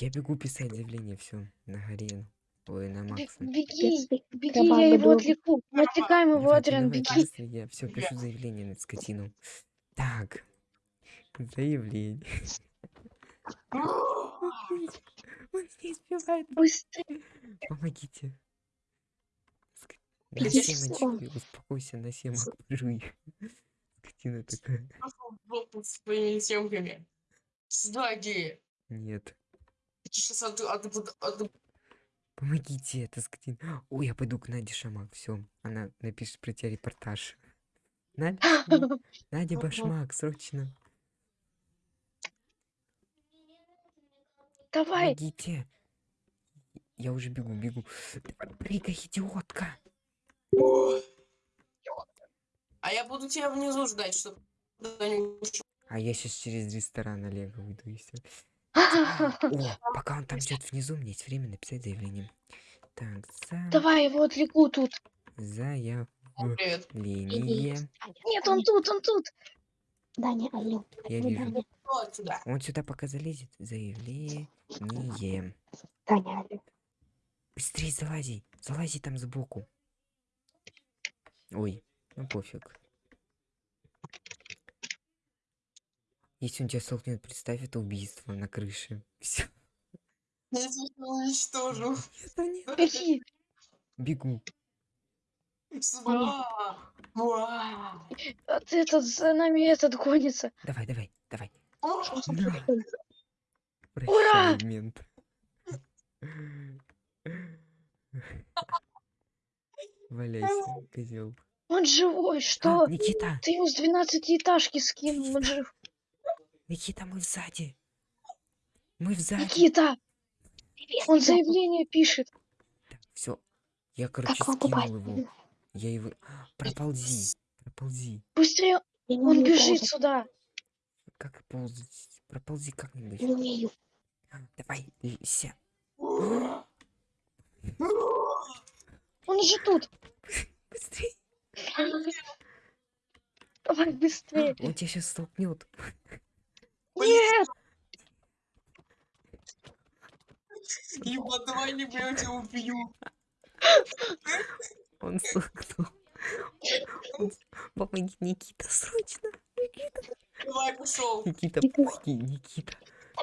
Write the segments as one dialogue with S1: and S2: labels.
S1: Я бегу писать заявление, все, на Гарину. Ой, на Макса.
S2: Беги, беги, я его отвлеку. Мы отвлекаем его,
S1: давайте,
S2: беги.
S1: я все пишу заявление на скотину. Так. Заявление. Он не успевает.
S2: Быстрее.
S1: Помогите. На
S3: Иди
S1: семечки, успокойся, на семок жуй. Скотина такая.
S4: в жопу своими съемками. Сзади.
S1: Нет.
S4: Сейчас от, от, от, от-
S1: Помогите, это скотина. Ой, я пойду к Наде Шамак. Все, она напишет про тебя репортаж. Надя, Надя Башмак, срочно.
S2: Давай.
S1: Помогите. Я уже бегу, бегу. Прыгай, идиотка.
S4: А я буду тебя внизу ждать, чтобы.
S1: А я сейчас через ресторан Олега выйду и все. О, пока он там ждет внизу, у меня есть время написать заявление. Так, за...
S2: Давай его отвлеку тут.
S1: заявление.
S2: Нет, он тут, он тут.
S3: Даня, алло.
S1: Я вижу.
S3: Даня,
S4: Вот сюда.
S1: Он сюда пока залезет. Заявление.
S3: Даня, алло.
S1: Быстрее залази. Залази там сбоку. Ой, ну пофиг. Если он тебя столкнет, представь, это убийство на крыше. Все.
S4: Я тебя уничтожу.
S1: Нет. Бегу.
S4: Уа.
S2: А ты этот за нами этот гонится.
S1: Давай, давай, давай.
S2: Ура!
S1: Мент. Валяйся, козел.
S2: Он живой, что?
S1: Никита,
S2: Ты его с 12 этажки скинул, он жив.
S1: Никита, мы сзади. Мы сзади.
S2: Никита,
S3: Привет,
S2: он заявление пишет.
S1: Все. Я, короче,
S3: Как
S1: скинул
S3: попасть?
S1: его. Я его... Проползи. Проползи.
S2: Быстрее, он бежит
S3: ползать.
S2: сюда.
S1: Как ползать? Проползи как-нибудь.
S3: Не умею.
S1: Давай, ся.
S2: Он же тут.
S1: Быстрей.
S2: Давай быстрее.
S1: Он тебя сейчас столкнет.
S2: Нет,
S4: Ебать, давай не я тебя убью.
S1: Он столкнул. Он- Помоги, Никита, срочно.
S4: Давай, пошел.
S1: Никита, помоги, Никита.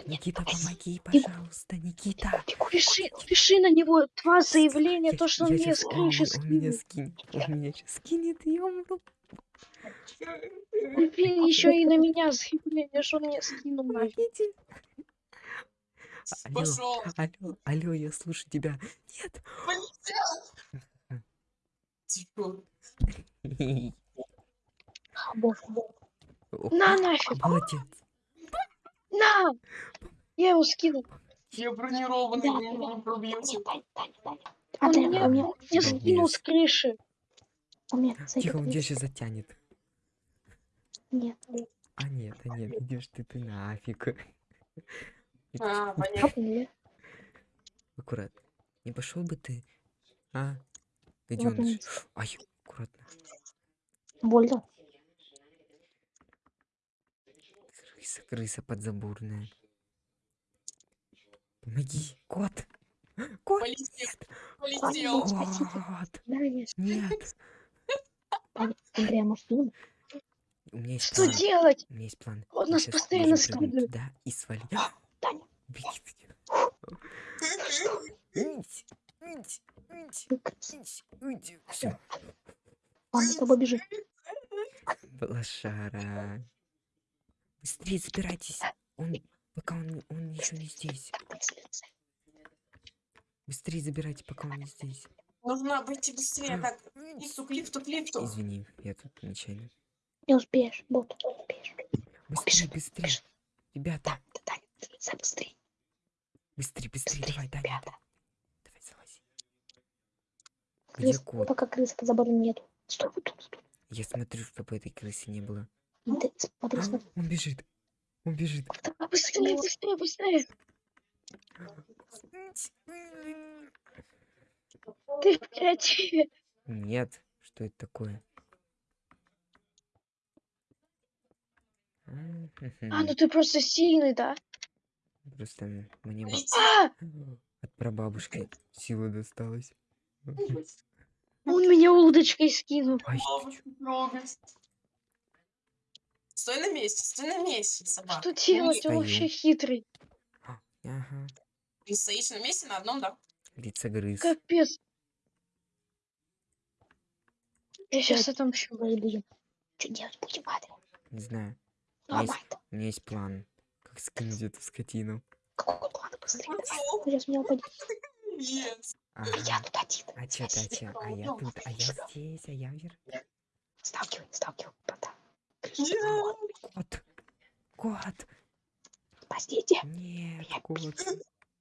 S1: Никита, помоги, пожалуйста, Никита.
S2: пиши, пиши на него два заявления,
S1: Я-
S2: то, что он мне
S1: щас-
S2: с
S1: он Он меня скинет. Он меня сейчас скинет, я умру.
S2: Блин, еще и на меня заявление, что мне скинул нафиг.
S1: Алло, алло, алло, я слушаю тебя. Нет.
S4: Тихо.
S3: А,
S2: На нафиг,
S1: Молодец.
S2: на! Я его скинул.
S4: Я бронированный, пробьете.
S3: Таня, Таня, Таня.
S2: Он меня, скинул с крыши.
S1: Тихо, он тебя сейчас затянет.
S3: Нет.
S1: А нет, а нет, идешь ты ты нафиг.
S4: А, понятно.
S1: Аккуратно. Не пошел бы ты, а?
S3: Он.
S1: Ай, аккуратно.
S3: Больно.
S1: Крыса, крыса подзаборная. Помоги, кот. Кот,
S4: Полетел. Полетел.
S1: кот. Нет.
S3: Таня, Андрея, может?
S1: У меня есть
S2: Что
S1: план.
S2: делать?
S1: У меня есть план.
S2: Он нас постоянно скидывает.
S1: туда и свалить.
S3: Таня.
S1: Беги, беги. Уйди, уйди, уйди, уйди. Все.
S3: Он за тобой бежит.
S1: Лошара. Быстрее забирайтесь. Он, пока он, он еще не здесь. Быстрее забирайте, пока он не здесь.
S4: Нужно быть быстрее. Так, лифту, к лифту, к лифту.
S1: Извини, я тут нечаянно.
S3: Не успеешь, бот, не успеешь.
S1: Быстрее, быстрее. Ребята,
S3: Да, Таня, залезай быстрее.
S1: быстрее, быстрее.
S3: Быстрее,
S1: Давай,
S3: ребята.
S1: Давай, залази. Где
S3: Крыс,
S1: кот?
S3: пока крысы под забором нету. Стой, вот тут, тут.
S1: Я смотрю, чтобы этой крысы не было.
S3: Ты смотри,
S1: А,
S3: смотри.
S1: он бежит. Он бежит.
S2: Давай быстрее, быстрее, быстрее. Ты креативе.
S1: Нет, что это такое?
S2: А, ну ты просто сильный, да?
S1: Просто мне.
S2: А!
S1: от прабабушки сила досталась.
S2: Он меня удочкой скинул.
S1: Ай.
S4: Стой на месте, стой на месте, собака.
S2: Что делать? Он вообще хитрый.
S1: Ага.
S4: Ты стоишь на месте на одном, да?
S1: Лицегрыз.
S2: Капец. Я сейчас отомщу.
S3: Будем. Что делать будем, Адриан?
S1: Не знаю.
S3: Ну,
S1: Есть. У меня есть план. Как скинуть эту скотину.
S3: Какой план быстрее? Давай. Сейчас меня упадет. Я
S1: Ага.
S3: тут один.
S1: А чё ты, а чё? А я тут, а я здесь, а я вверх.
S3: Сталкивай, сталкивай. Пота.
S4: Нет.
S1: Кот. Кот.
S3: Спасите.
S1: Нет,
S3: Меня
S1: кот.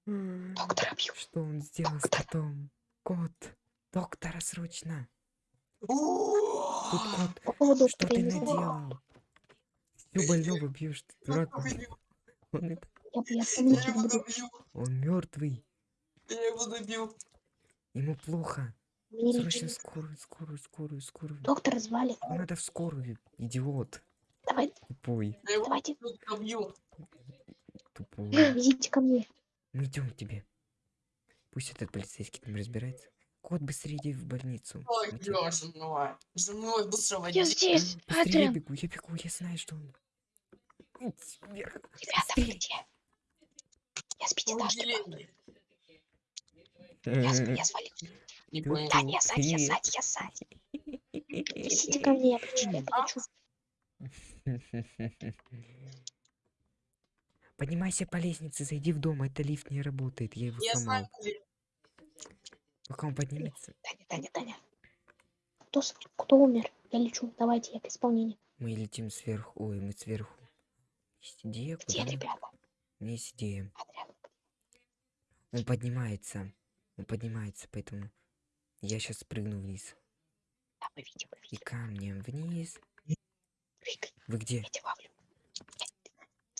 S1: М,
S3: Доктора бьют.
S1: Что он сделал с
S3: Доктор.
S1: котом? Кот. Доктора срочно. Тут
S4: О,
S1: кот.
S3: Поводу
S1: Что ты наделал? Всё больного бьешь, ты дурак.
S4: Я его
S1: Он, это-
S3: Я, я
S4: Я
S3: буду.
S1: он мертвый.
S4: Я его добил.
S1: Ему плохо. Срочно скорую, скорую, скорую, скорую.
S3: Доктора звали.
S1: Надо в скорую, идиот.
S3: Давай,
S1: Тупой,
S4: Я
S3: давайте,
S1: тупой.
S3: везите ко мне.
S1: Мы идем к тебе. Пусть этот полицейский там разбирается. Кот, быстрее иди в больницу.
S4: Ой,
S1: Мы тебя-
S4: бля, за мной. Быстро
S2: Я
S4: води.
S2: здесь.
S1: Быстрее я бегу, я бегу, я знаю, что он. Вверх.
S3: Ребята, где? Я с пятиэтажки падаю. Я, я свалился.
S4: Не
S1: Ты
S4: понял.
S3: Да, я сзади, я сзади, я сзади. Везите ко мне, я плечу, я полечу.
S1: Поднимайся по лестнице, зайди в дом, это лифт не работает, я его
S4: Я
S1: сломал. Пока он поднимется,
S3: Таня, Таня, Таня. Кто, кто умер? Я лечу. Давайте, я к исполнению.
S1: мы летим сверху. Ой, мы сверху. Идея,
S3: Где,
S1: куда
S3: ребята?
S1: Идея.
S3: Адриан,
S1: Он поднимается. Он поднимается, поэтому я сейчас спрыгну вниз.
S3: да, мы видим, мы
S1: И
S3: видим.
S1: камнем вниз.
S3: Прыгай,
S1: Вы где?
S3: я тебя ловлю.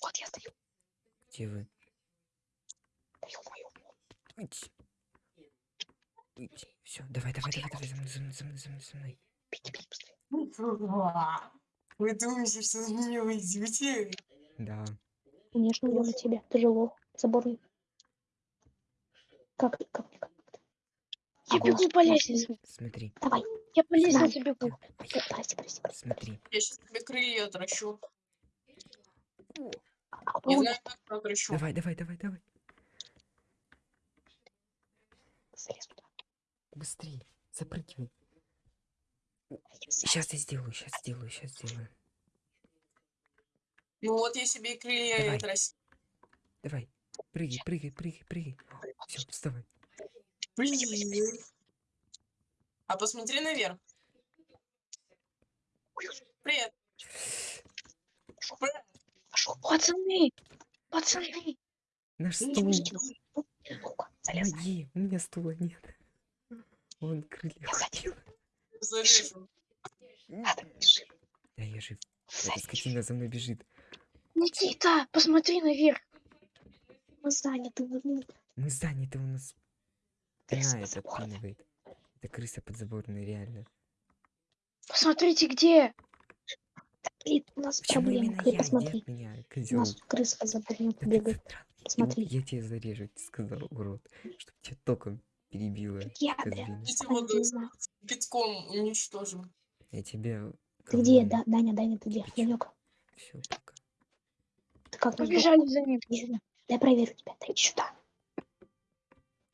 S3: Вот я стою,
S1: Где вы?
S3: стою мою.
S1: Уйти. Уйти. Все, давай, давай, давай, давай, за мной, за мной, за мной, за мной, за мной.
S3: Беги, беги быстрее.
S4: Вы думаете, что за меня вы идете?
S1: Да.
S3: Конечно, идем на тебя. Ты же лох. Заборный. Как, как, как?
S2: Я
S3: голос
S2: бегу по лестнице.
S1: Смотри,
S3: Давай.
S2: Я по лестнице бегу.
S1: а
S3: Прости,
S1: я-
S3: прости, прости. прости.
S1: смотри.
S4: Я сейчас тебе крылья отращу.
S3: А
S4: Не знаю, как отращу.
S1: Давай, давай, давай, давай.
S3: Залез туда.
S1: Быстрее. Запрыгивай.
S3: Я.
S1: Сейчас я сделаю, сейчас сделаю, сейчас сделаю.
S4: Ну вот я себе и крылья
S1: Давай.
S4: отрастил.
S1: Давай. Прыгай, прыгай, прыгай, прыгай. Все, вставай.
S4: Блин. А посмотри наверх. Привет.
S2: Пацаны. Пацаны.
S1: Наш стул. Помоги, у меня стула нет. Он крылья хотел.
S4: Зарежу.
S3: Надо, бежи.
S1: Да, я жив. Эта скотина за мной бежит.
S2: Никита, посмотри наверх.
S3: Мы заняты. вы- ну,
S1: Мы заняты, у нас
S3: Крыса
S1: спина это
S3: подзаборная.
S1: отпинывает. Это крыса подзаборная, реально.
S2: Посмотрите, где.
S3: Блин, у нас
S1: Почему
S3: Ты
S1: я?
S3: посмотри.
S1: Нет меня,
S3: У нас крыса подзаборная бегает. Посмотри.
S1: Я тебе зарежу, ты сказал, урод. Чтоб тебя током перебило.
S3: Я, знаю.
S4: Пятком уничтожим.
S1: Я тебя...
S3: Ты где, да, Даня, Даня, ты где? Данек,
S1: Все,
S3: как
S2: Побежали за ним.
S3: Иди сюда. Дай проверю тебя. Дай сюда.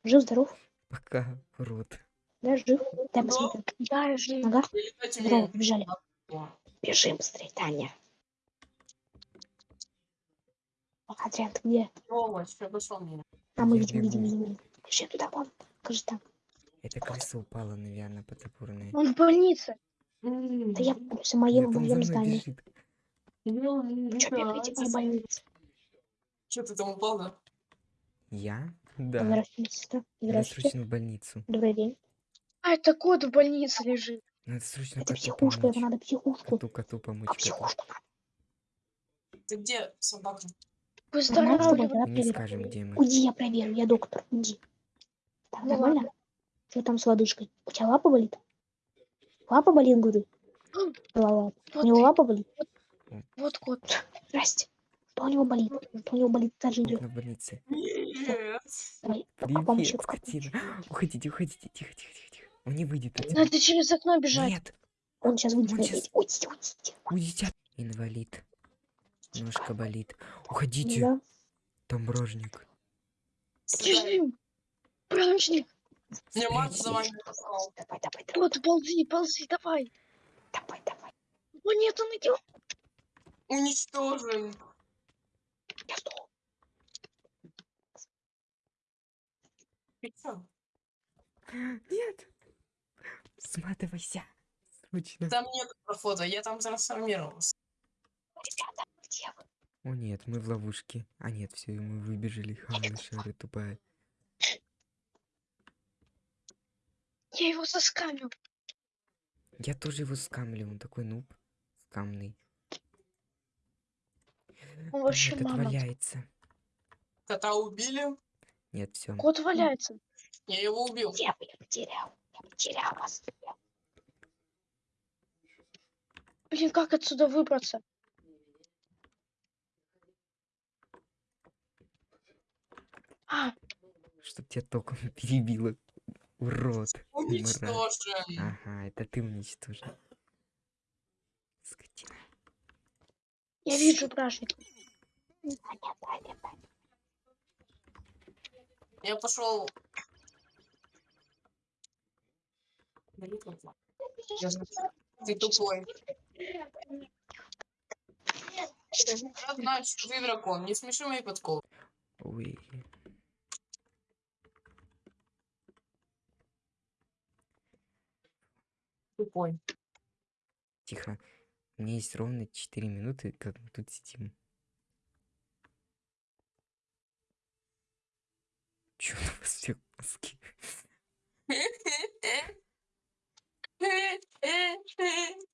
S3: Жив, здоров?
S1: Пока, урод.
S3: Да, жив. Дай
S4: Да.
S3: посмотрю.
S2: Да, я жив.
S3: Ага, здорово,
S4: умею.
S3: побежали. Бежим быстрее, Таня. Адриан, ты где? А мы видим, видим, видим, видим. Бежи туда, вон. Покажи там.
S1: Эта крыса упала, наверное, подзаборная.
S2: Он в больнице.
S3: Да я в моем, моем здании.
S1: бежит.
S3: Че бегаете в моей больнице?
S4: Че ты там упал, да?
S1: Я? Да.
S3: Здравствуйте, Здравствуйте.
S1: срочно в больницу.
S3: Добрый день.
S2: А, это кот в больнице лежит.
S1: Надо срочно
S3: Это
S1: коту
S3: психушка,
S1: помочь.
S3: это надо психушку.
S1: Коту, коту помочь.
S3: А психушку надо.
S4: Ты где, собака?
S2: Выздоравливай.
S1: Не скажем, где мы.
S3: Уйди, я проверю, я доктор, уйди. Так,
S2: Ну
S3: нормально? Что там с лодыжкой? У тебя лапа болит? Лапа болит, говорю? Голова. У
S2: Вот,
S3: него лапа болит?
S2: вот кот.
S3: Здрасте. Что у него болит? Что у него болит? Даже идет.
S1: на больнице.
S4: Нет.
S3: Давай,
S1: Привет,
S3: помощи.
S1: скотина. Уходите, уходите. Тихо, тихо, тихо, тихо. Он не выйдет отсюда.
S2: Надо через окно бежать.
S1: Нет,
S3: Он сейчас выйдет.
S1: Он
S3: пять. Уйдите, уйдите.
S1: уйдите. Инвалид. Ножка болит. Уходите.
S3: Да.
S1: Там бражник.
S2: Бражник.
S4: Мне мать за вами.
S3: Давай, давай, давай,
S2: Вот, ползи, ползи, давай.
S3: давай, давай.
S2: О, нет, он идет.
S4: Уничтожен.
S1: Нет. Сматывайся. Срочно.
S4: Там нет прохода, я там трансформировался.
S3: Ребята, где вы?
S1: О нет, мы в ловушке. А нет, все, мы выбежали. Хана шары тупая.
S2: Я его заскамил.
S1: Я тоже его скамлю, он такой нуб. Скамный.
S2: Он вообще
S1: Этот
S2: мама.
S1: валяется.
S4: Кота убили.
S1: Нет, все.
S2: Кот валяется.
S4: Я его убил.
S3: Я потерял. Я потерял вас.
S2: Блин, как отсюда выбраться? А,
S1: Чтоб тебя током перебило. Урод.
S4: Уничтожен.
S1: Ага, это ты уничтожил. Скотина.
S2: я вижу бражник.
S4: Я пошел. Ты тупой. Я знаю, что ты дракон. Не смеши мои подколы.
S1: Ой.
S4: Тупой.
S1: Тихо. У меня есть ровно 4 минуты, как мы тут сидим. Чё у вас все маски?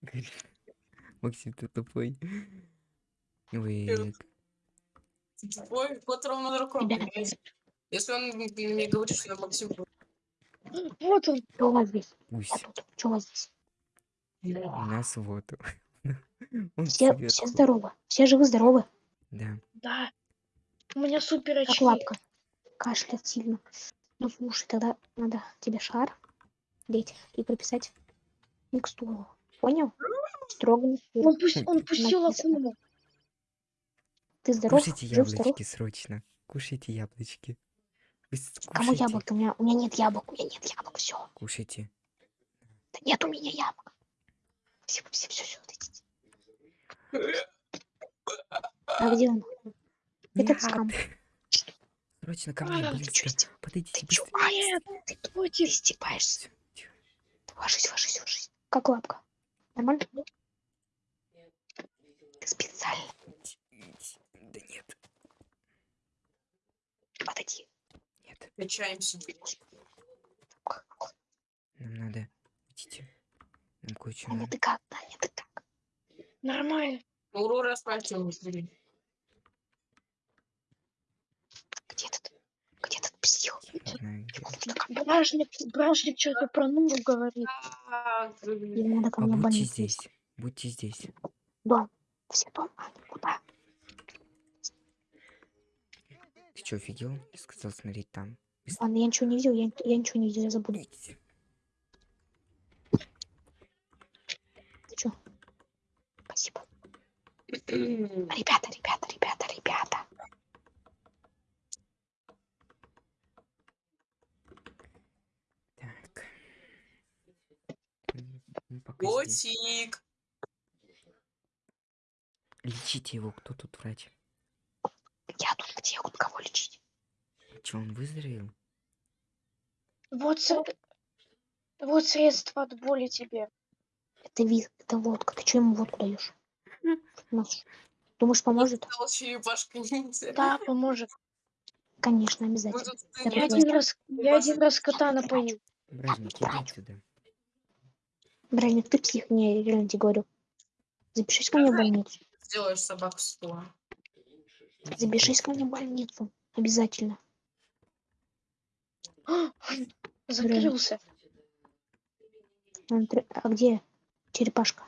S1: Говорит, Максим, ты тупой. Ой,
S4: Ой, кот ровно.
S3: Ребята,
S4: Если он мне говорит, что я Максим,
S2: Вот он.
S3: что у вас здесь?
S1: пусть.
S3: Что у вас здесь?
S1: У нас вот. Он
S3: Все, все здоровы. Все живы-здоровы.
S1: Да.
S2: Да. У меня супер
S3: Как
S2: очки.
S3: лапка. Кашляет сильно. Ну слушай, тогда надо тебе шар деть и прописать микстуру. Понял? Строго на сыр.
S2: Он, пусть, он пустил акуму.
S3: Ты здоров?
S1: Кушайте
S3: Жив, здоров?
S1: яблочки срочно. Кушайте яблочки. С-
S3: Кому
S1: кушайте.
S3: яблоки? У меня, у меня нет яблок. У меня нет яблок. Все.
S1: Кушайте.
S3: Да нет у меня яблок. Все, все, все, все. А где он? Этот
S1: Нет.
S3: скам.
S1: Срочно ко мне,
S2: А, ты
S3: Ты
S1: быстро.
S3: чё, истеб-
S1: Подойдите
S3: ты
S1: быстро.
S3: ты
S2: против.
S3: ты. Ложись, ложись, ложись. Как лапка? Нормально? Ты специально.
S1: Да нет,
S3: Подойди.
S1: нет.
S4: Качаемся.
S1: Нам надо. Видите? Нам кое-что
S3: Таня, ты как? Таня, ты как?
S2: Нормально.
S4: Урора быстрее.
S3: Где этот? Псих? Мне.
S2: Бражник, бражник что-то про нубу говорит.
S4: А,
S3: Ему надо ко мне в
S1: Побудьте
S3: больницу.
S1: здесь. Будьте здесь.
S3: Дом. Все дома. Куда?
S1: Ты что, офигел? Я сказал смотреть там.
S3: Ладно, я ничего не видел, я, я ничего не видел, я забуду.
S1: Идите.
S3: Ты чё? Спасибо. Ребята, ребята, ребята.
S1: Так. М, ну, пока здесь.
S4: Котик.
S1: Лечите его, кто тут врач?
S3: Я тут где? Я тут кого лечить?
S1: Че, он выздоровел?
S2: Вот, с- вот средство от боли тебе.
S3: Это виз, это водка. Ты что ему водку даешь? Думаешь, поможет?
S4: Стал черепашка ниндзя.
S2: Да, поможет.
S3: Конечно, обязательно. Я
S2: один раз, я один раз кота напою.
S1: Бражник, иди отсюда.
S3: Бражник, ты псих, не, реально тебе говорю. Запишись ко мне в больницу.
S4: сделаешь собаку с пола.
S1: Иди
S3: Запишись ко мне в больницу. Обязательно.
S2: А, Закрылся.
S3: Он А где черепашка?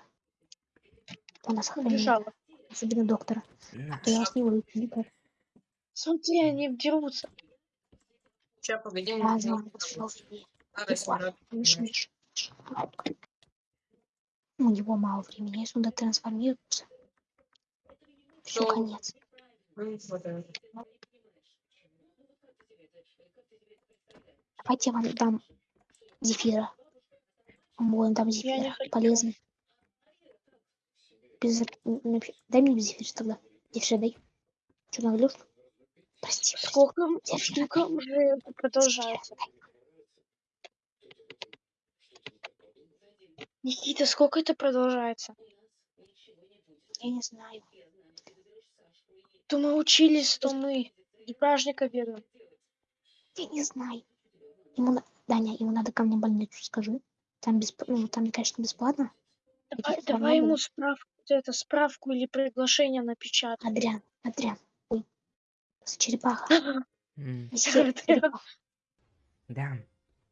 S3: У нас.
S2: Убежала.
S3: Особенно доктора. А то я вас не выйду. никак.
S2: Смотри, они дерутся.
S4: Сейчас, погоди,
S3: Я вы
S4: надо снимать.
S3: Миш, Миш. У него мало времени, если он дотрансформируется. Все,
S4: Ну.
S3: конец. Давайте я вам дам зефира. Дам
S2: не
S3: зефира. Полезный. Без... Дай мне зефир тогда. Зефир дай. Что, наглюш? Прости.
S2: Сколько, сколько уже продолжается? Никита, сколько это продолжается?
S3: Я не знаю.
S2: То мы учились, то мы и праздника веруем.
S3: Я не знаю. Ему на... Даня, ему надо ко мне больницу, скажи. Там, бесп... ну, там конечно, бесплатно.
S2: Давай,
S3: равно
S2: давай ему
S3: будет.
S2: справку, это, справку или приглашение напечатай.
S3: Адриан, Адриан. Ой. С черепаха.
S1: Да.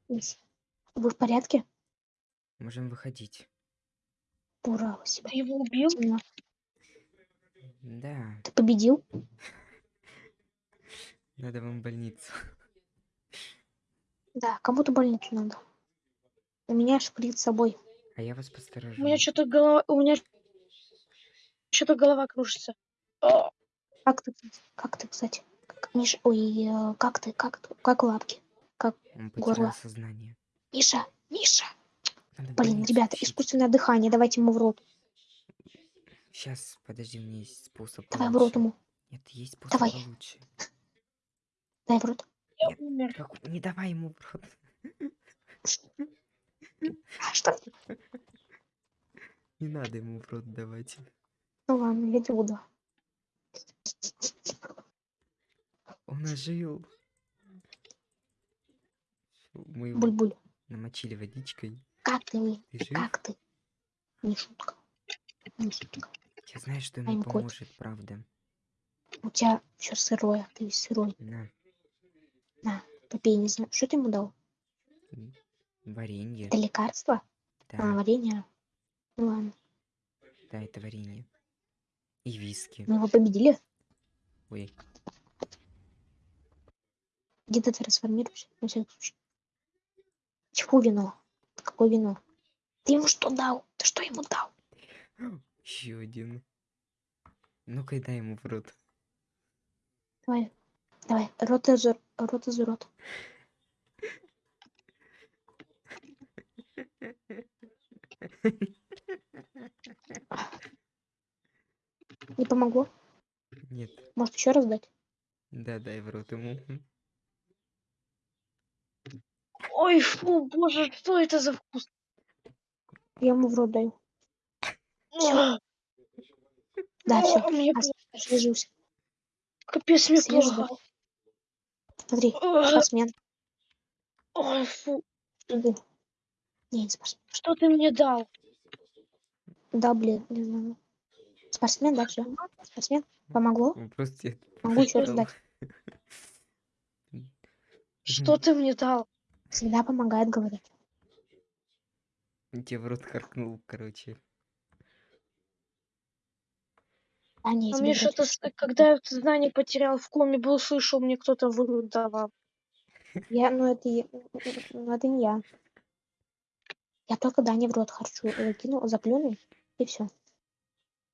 S3: Вы в порядке?
S1: Можем выходить.
S3: Ура, спасибо.
S2: Ты его убил?
S3: Темно.
S1: Да,
S3: Ты победил?
S1: надо вам в больницу.
S3: Да, кому-то больницу надо. У меня шприц с собой.
S1: А я вас
S2: У
S1: посторожу.
S2: меня что-то голова, у меня что-то голова кружится. О,
S3: Как ты, как ты, кстати? Как, Миша, ой, э, как ты, как, ты- как лапки?
S1: Он
S3: горло.
S1: сознание.
S3: Миша, Миша. Блин, ребята, искусственное дыхание, давайте ему в рот.
S1: Сейчас, подожди, у меня есть способ
S3: Давай в рот
S1: получше.
S3: ему.
S1: Нет, есть способ
S3: Давай.
S1: получше.
S3: Дай в рот.
S2: я
S1: Нет.
S2: умер.
S1: Как- Не давай ему в рот.
S3: А что?
S1: Не надо ему в рот давать.
S3: Ну ладно, я буду.
S1: Он ожил. Мы его
S3: Буль-буль.
S1: намочили водичкой.
S3: Как ты, вы?
S1: Ты?
S3: Как ты? Не шутка. Не шутка.
S1: Я знаю, что ему
S3: good.
S1: поможет, правда.
S3: У тебя все сырое, ты весь сырой.
S1: На,
S3: Попей, не знаю. Что ты ему дал?
S1: варенье.
S3: Это лекарство? А,
S1: Да,
S3: варенье? Ну ладно.
S1: да, это варенье. И виски.
S3: Мы его победили.
S1: Ой,
S3: Где ты трансформируешься? На всякий случай. Чего вино? Какое вино? Ты ему что дал? Ты что ему дал?
S1: еще один. Ну-ка, дай ему в рот.
S3: Давай, давай, рот из рот из рот. Не помогло?
S1: Нет,
S3: Может еще раз дать?
S1: да, дай в рот ему.
S2: Ой, фу, боже, что это за вкус?
S3: Я ему в рот даю.
S2: О,
S3: Да, все, освежился.
S2: капец, мне плохо.
S3: Смотри,
S2: О,
S3: спортсмен.
S2: Ой, фу,
S3: Иди. Не, не спортсмен.
S2: что ты мне дал?
S3: Да, блин, не знаю. Спортсмен, да, все. Спортсмен. Помогло?
S1: Он просто
S3: Могу еще раз дать.
S2: Что ты мне дал?
S3: Всегда помогает, говорят.
S1: Он тебе в рот харкнул, короче.
S3: А, не,
S2: А мне что-то, когда я сознание потерял, в коме был, слышал, мне кто-то в рот давал.
S3: Я, ну это, я- ну это не я. Я только Дане в рот харчу, закинул, заплюнул, и все.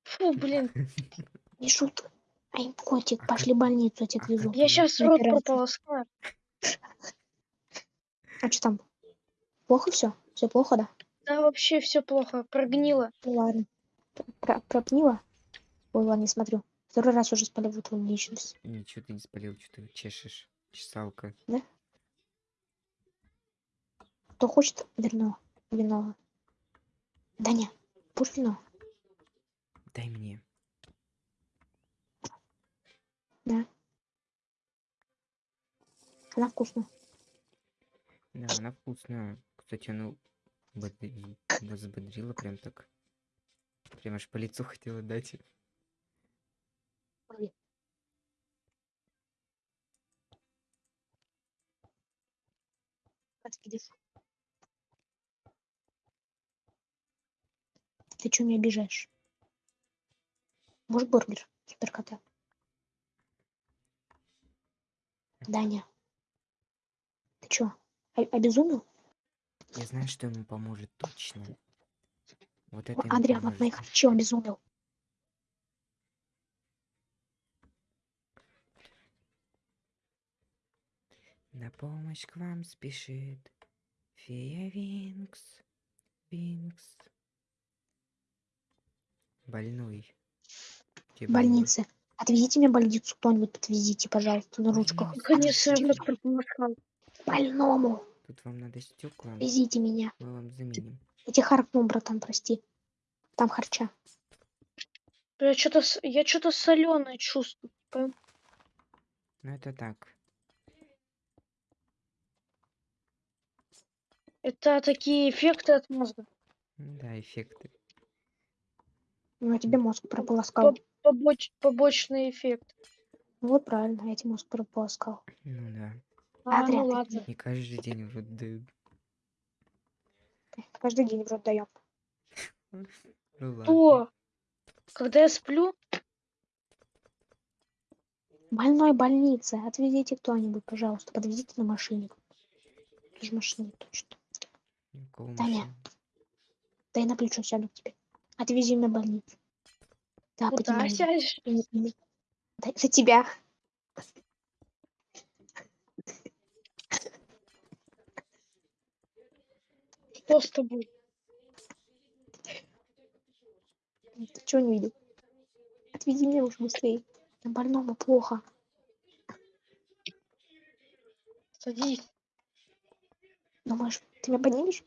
S2: Фу, блин,
S3: Не шут. Ай, котик,
S1: А
S3: пошли в больницу, я тебя
S1: а
S3: отвезу.
S1: как
S2: я сейчас рот прополоскаю.
S3: А что там? Плохо все? Все плохо, да?
S2: Да, вообще все плохо, прогнило.
S3: Ну ладно. Про- Пропнила? Ой, ладно, не смотрю. Второй раз уже спалил твою личность.
S1: Ничего ты не спалил, что ты чешешь. Чесалка.
S3: Кто хочет вино? Вино. Даня, будешь вино?
S1: Дай мне.
S3: Она вкусная.
S1: Да, она вкусная. Кстати, она бодри- взбодрила прям так. Прям аж по лицу хотела дать.
S3: Ты что меня обижаешь? Может, бургер? Суперкота. Даня. Ты чё, обезумел?
S1: Я знаю, что ему поможет точно. Вот это
S3: О,
S1: ему
S3: Адриан, от
S1: поможет.
S3: моих чё обезумел?
S1: На помощь к вам спешит фея Винкс. Винкс. Больной. Где
S3: В больнице. Отвезите меня в больницу кто-нибудь, подвезите, пожалуйста, на ручках.
S2: Конечно, доктор помогал.
S3: Больному.
S1: Тут вам надо стекла.
S3: Везите меня.
S1: Мы вам заменим.
S3: Я тебе харкнул, братан, прости. Там харча.
S2: Я что-то я что-то соленое чувствую.
S1: Ну это так.
S2: Это такие эффекты от мозга.
S1: Ну Да, эффекты.
S3: Ну, я тебе мозг прополоскал.
S2: Побоч- побочный эффект.
S3: Ну, вот правильно, я тебе мозг прополоскал.
S1: Ну да.
S2: А,
S3: Адриан,
S2: ну
S3: ты
S2: ладно.
S1: Не каждый день в рот дают.
S3: Каждый день в рот даем.
S1: Ну.
S2: То, когда я сплю,
S3: Больной больнице. Отвезите кто-нибудь, пожалуйста. Подвезите на машине. Тоже машине точно. Таня. Дай на плечо сяду к тебе. Отвези меня в больницу. Да,
S2: куда сядешь?
S3: За тебя.
S2: Что с тобой?
S3: Ты чего не видел? Отвези меня уже быстрее. На больному плохо.
S2: Садись.
S3: Думаешь, ты меня поднимешь?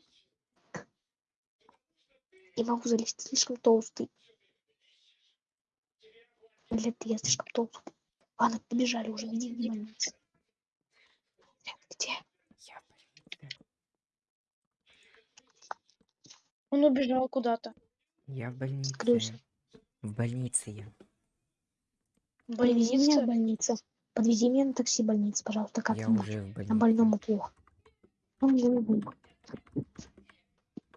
S3: Не могу залезть, слишком толстый. Или ты, я слишком толстый. Ладно, побежали уже, иди в больницу. Где?
S1: Я в больнице.
S2: Он убежал куда-то.
S1: Я в больнице.
S3: Скрылся.
S1: В больнице я.
S2: В
S3: Подвези меня в больницу. Подвези меня на такси в больницу, пожалуйста,
S1: Я
S3: как-нибудь.
S1: уже в
S3: На
S1: больнице.
S3: больному плохо. Он мне нужен.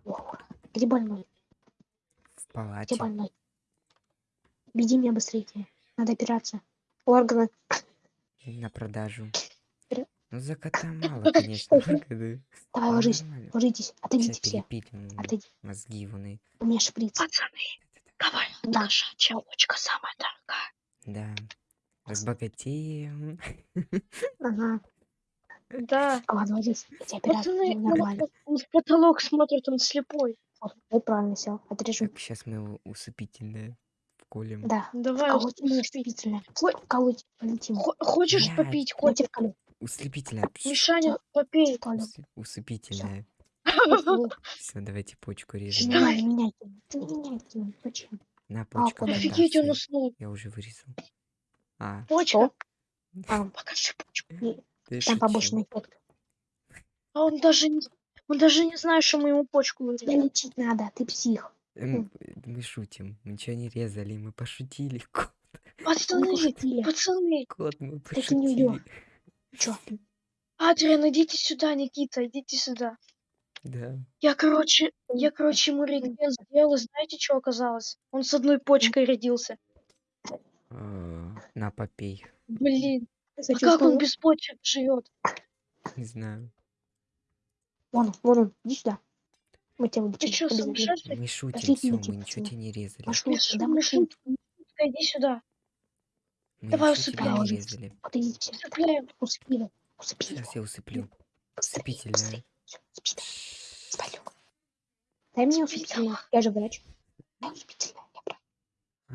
S3: Плохо. Где больной?
S1: В
S3: Где
S1: палате.
S3: больной? Веди меня быстрее. Надо операция. Органы.
S1: На продажу. Ну за кота мало, конечно.
S3: Давай
S1: Ну,
S3: ложись. Ложитесь. Отойдите все. Отойди.
S1: мозги вон.
S3: У меня шприц.
S2: Пацаны, давай,
S3: Да.
S2: наша челочка самая дорогая.
S1: Да. Разбогатеем.
S3: Ага.
S2: Да.
S3: Ладно, ложись. Сделаю
S2: он,
S3: Нормально.
S2: он в потолок смотрит, он слепой.
S3: Вот, правильно сел. Отрежу.
S1: Так, сейчас мы его усыпительное вколем.
S3: Да.
S2: Давай,
S3: Колоть ему
S2: усыпи.
S3: шприцельное. Колоть. Полетим.
S2: Хо- Хочешь попить,
S3: Я тебе
S2: котик?
S3: колю.
S1: Услепительное.
S2: Мишаня, попей.
S1: Усыпительное. Все, давайте почку режем.
S3: Ты его. Зачем?
S1: На
S3: А,
S1: почка.
S3: куда?
S2: Офигеть, он уснул.
S1: Я уже вырезал. А,
S2: Почка.
S3: А,
S2: Покажи почку.
S3: там побочный эффект.
S2: А он даже не, он даже не знает, что мы ему почку вырезали.
S3: лечить надо. Ты псих.
S1: Эм, Мы шутим. Мы ничего не резали, мы пошутили. Кот,
S2: Пацаны, пацаны.
S1: кот, мы пошутили.
S3: Чё?
S2: Адриан, идите сюда, Никита, идите сюда.
S1: Да.
S2: Я, короче, я, короче, ему рентген сделал, и знаете, что оказалось? Он с одной почкой родился.
S1: А, На, попей.
S2: Блин, а как он без почек живет?
S1: Не знаю.
S3: Вон он, вон он. Иди сюда. Мы тебя
S2: Ты
S3: вылечим.
S2: что, сумасшедший?
S1: Мы шутим, все, мы ничего тебе не резали.
S3: Пошли сюда,
S2: иди сюда. Давай усыпляем.
S1: не резали.
S3: Вот идите все.
S2: Усыпляем.
S3: Усыпи его. Усыпи его.
S1: Сейчас я усыплю.
S3: Быстрее,
S1: Усыпительное.
S3: быстрее. Всё, усыпи, давай. Спалю. Дай мне усыпительное. Я же врач. Дай прав.
S1: А,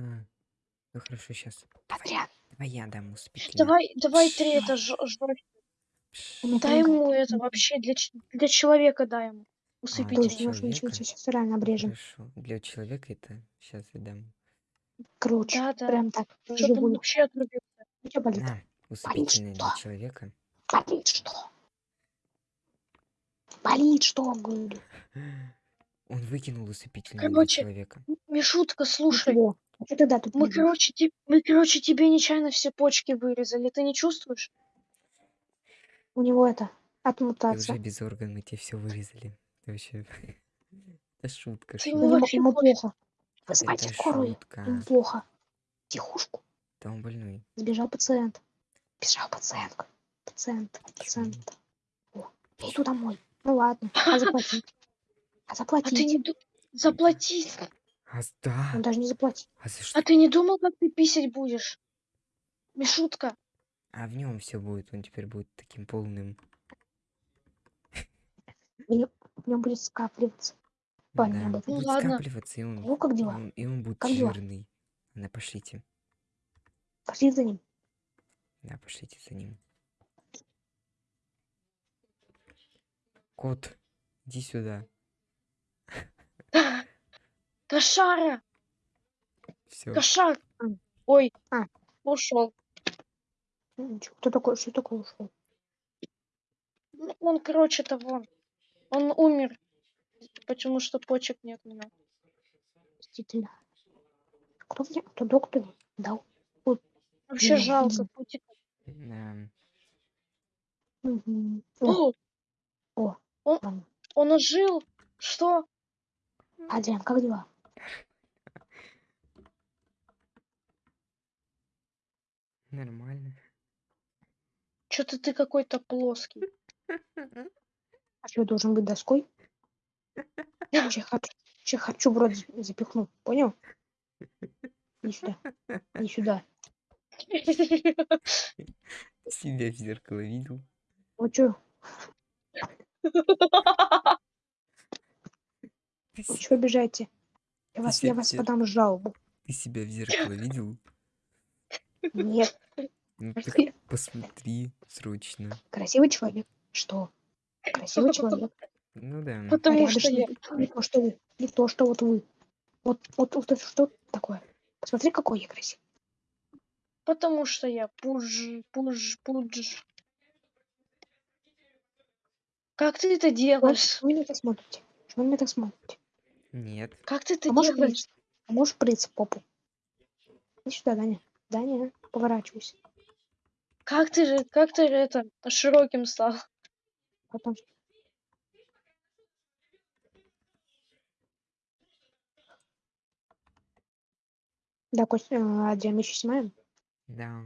S1: ну хорошо, сейчас.
S3: Адриан,
S1: Давай я дам усыпительное.
S2: Давай, давай ты это ж- жёг.
S3: у меня
S2: Дай ему это вообще для, для человека дай ему.
S1: А,
S3: Точно,
S1: для
S2: Усыпитель.
S3: нужно ничего сейчас реально обрежем.
S1: Хорошо. Для человека это сейчас я дам.
S3: Круче.
S2: Да, да.
S3: Прям так.
S2: Чтоб он
S3: Живую.
S2: вообще отрубился.
S3: У тебя болит?
S1: На, усыпительное для
S3: что?
S1: человека.
S3: Болит что? Болит что, говорю.
S1: Он выкинул усыпительное
S2: Короче,
S1: для человека.
S2: Мишутка, слушай.
S3: А что ты да тут
S2: Мы, короче, те- мы, короче, тебе нечаянно все почки вырезали. Ты не чувствуешь?
S3: У него это, от
S1: Ты уже без орган мы тебе все вырезали. Это вообще... Это шутка.
S2: Ты
S1: шутка.
S2: ему
S3: Ему,
S2: вообще
S3: ему плохо.
S1: Это
S3: скорую.
S1: шутка.
S3: Плохо. Тихушку.
S1: Да он больной.
S3: Сбежал пациент. Бежал пациент. Пациент. Пациент. О, я иду домой. Ну ладно. А заплатить? А
S2: А ты не ду- заплатить.
S1: А, да.
S3: Он даже не заплатит.
S1: А за что?
S2: А ты не думал, как ты писать будешь? Мишутка.
S1: А в нем все будет. Он теперь будет таким полным.
S3: В нем, в нем будет скапливаться. Парни
S1: Да.
S2: Ну
S1: будет
S2: ладно.
S1: скапливаться, и он,
S3: Ну, как дела?
S1: он, и он будет
S3: Как дела?
S1: жирный. Да, пошлите.
S3: Пошли за ним.
S1: Да, пошлите за ним. Кот, иди сюда.
S2: Кошара.
S1: Все.
S2: Кошар. Ой.
S3: А.
S2: Ушел.
S3: Ну, Кто такой? Что такое ушел?
S2: Ну, Он, короче, того. Он умер. Потому что почек нет у него.
S3: Действительно. Кто мне? Кто доктору дал?
S2: Вообще
S3: Мгм.
S2: жалко. Путик.
S1: Да.
S3: Мгм. О,
S2: О, Он-
S3: ладно.
S2: он ожил. Что?
S3: Адриан, как дела?
S1: Нормально.
S2: Что-то ты какой-то плоский.
S3: А что, должен быть доской? Че хочу, в рот за- запихну. Понял? Иди сюда. Иди сюда.
S1: Себя в зеркало видел?
S3: Что?
S1: Ты,
S3: Вы чего обижаете? Я вас, я вас подам жалобу.
S1: ты себя в зеркало видел?
S3: Нет.
S1: Ну так посмотри срочно.
S3: красивый человек? Что? Красивый человек.
S1: Ну да.
S2: Потому что я...
S3: Не то, что вы. Не то, что вот вы. Вот, вот, вот это что такое? Посмотри, какой я красивый.
S2: Потому что я пуж, пуж, пуж. Как ты это
S3: Что
S2: делаешь?
S3: вы меня так смотрите? Что вы меня так смотрите?
S1: Нет.
S2: Как ты это
S3: А можешь
S2: делаешь?
S3: прыгать? А можешь прыгать в попу? Иди сюда, Даня. Даня, поворачивайся.
S2: Как ты же, как ты же это широким стал?
S3: Потом. Да, Костя, а, мы еще снимаем?
S1: Да.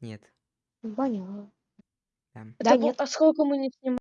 S1: Нет.
S3: Ваня,
S1: Да.
S3: Да, нет.
S2: А сколько мы не снимали?